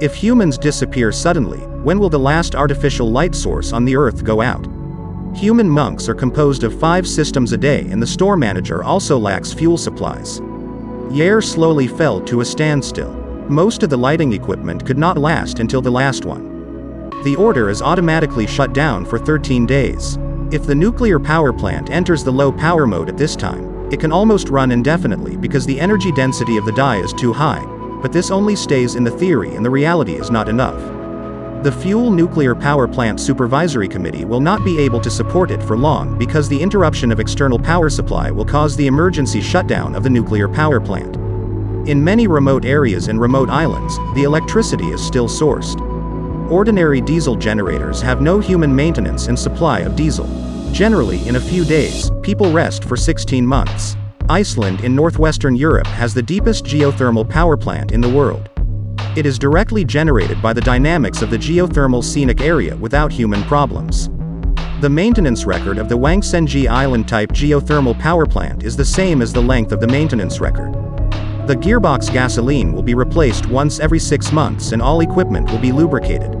If humans disappear suddenly, when will the last artificial light source on the Earth go out? Human monks are composed of five systems a day and the store manager also lacks fuel supplies. Yair slowly fell to a standstill. Most of the lighting equipment could not last until the last one. The order is automatically shut down for 13 days. If the nuclear power plant enters the low power mode at this time, it can almost run indefinitely because the energy density of the die is too high, but this only stays in the theory and the reality is not enough. The Fuel Nuclear Power Plant Supervisory Committee will not be able to support it for long because the interruption of external power supply will cause the emergency shutdown of the nuclear power plant. In many remote areas and remote islands, the electricity is still sourced. Ordinary diesel generators have no human maintenance and supply of diesel. Generally, in a few days, people rest for 16 months. Iceland in northwestern Europe has the deepest geothermal power plant in the world. It is directly generated by the dynamics of the geothermal scenic area without human problems. The maintenance record of the Wangsenji Island-type geothermal power plant is the same as the length of the maintenance record. The gearbox gasoline will be replaced once every six months and all equipment will be lubricated.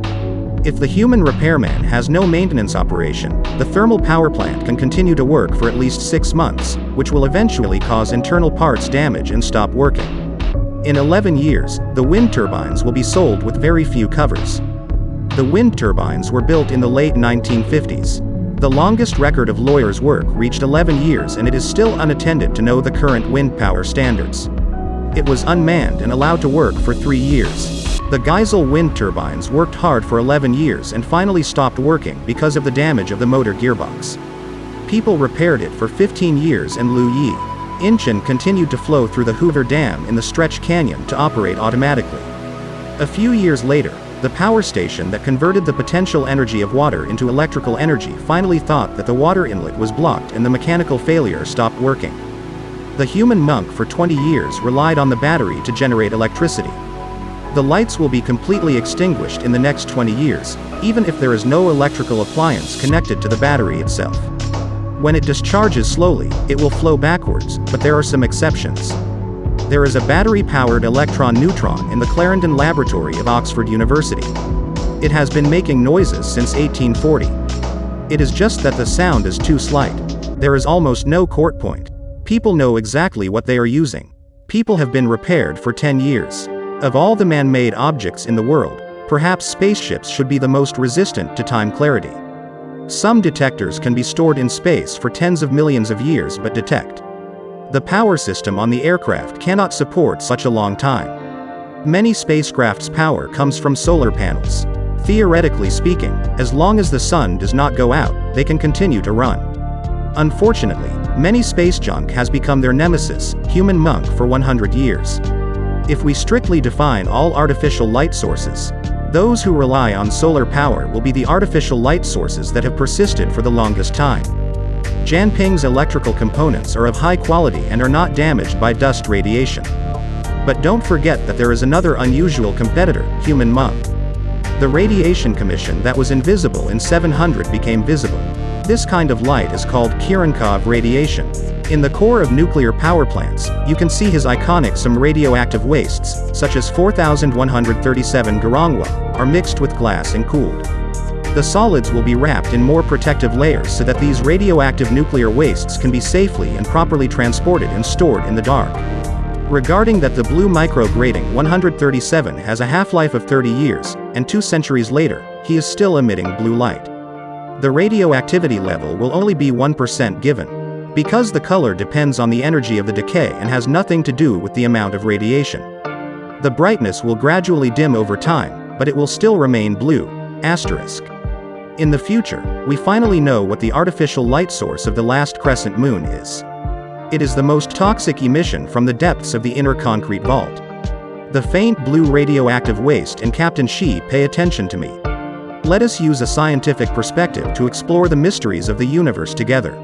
If the human repairman has no maintenance operation, the thermal power plant can continue to work for at least six months, which will eventually cause internal parts damage and stop working. In 11 years, the wind turbines will be sold with very few covers. The wind turbines were built in the late 1950s. The longest record of lawyers' work reached 11 years and it is still unattended to know the current wind power standards. It was unmanned and allowed to work for three years. The Geisel wind turbines worked hard for 11 years and finally stopped working because of the damage of the motor gearbox. People repaired it for 15 years and Lu Yi, Incheon continued to flow through the Hoover Dam in the Stretch Canyon to operate automatically. A few years later, the power station that converted the potential energy of water into electrical energy finally thought that the water inlet was blocked and the mechanical failure stopped working. The human monk for 20 years relied on the battery to generate electricity. The lights will be completely extinguished in the next 20 years, even if there is no electrical appliance connected to the battery itself. When it discharges slowly, it will flow backwards, but there are some exceptions. There is a battery-powered electron-neutron in the Clarendon Laboratory of Oxford University. It has been making noises since 1840. It is just that the sound is too slight. There is almost no court point. People know exactly what they are using. People have been repaired for 10 years. Of all the man-made objects in the world, perhaps spaceships should be the most resistant to time clarity. Some detectors can be stored in space for tens of millions of years but detect. The power system on the aircraft cannot support such a long time. Many spacecraft's power comes from solar panels. Theoretically speaking, as long as the sun does not go out, they can continue to run. Unfortunately, many space junk has become their nemesis, human monk for 100 years. If we strictly define all artificial light sources, those who rely on solar power will be the artificial light sources that have persisted for the longest time. Janping's electrical components are of high quality and are not damaged by dust radiation. But don't forget that there is another unusual competitor, human monk. The radiation commission that was invisible in 700 became visible. This kind of light is called Cherenkov radiation, in the core of nuclear power plants, you can see his iconic some radioactive wastes, such as 4137 Garangwa, are mixed with glass and cooled. The solids will be wrapped in more protective layers so that these radioactive nuclear wastes can be safely and properly transported and stored in the dark. Regarding that the blue micro grating 137 has a half-life of 30 years, and two centuries later, he is still emitting blue light. The radioactivity level will only be 1% given, because the color depends on the energy of the decay and has nothing to do with the amount of radiation. The brightness will gradually dim over time, but it will still remain blue. Asterisk. In the future, we finally know what the artificial light source of the last crescent moon is. It is the most toxic emission from the depths of the inner concrete vault. The faint blue radioactive waste and Captain Shi pay attention to me. Let us use a scientific perspective to explore the mysteries of the universe together.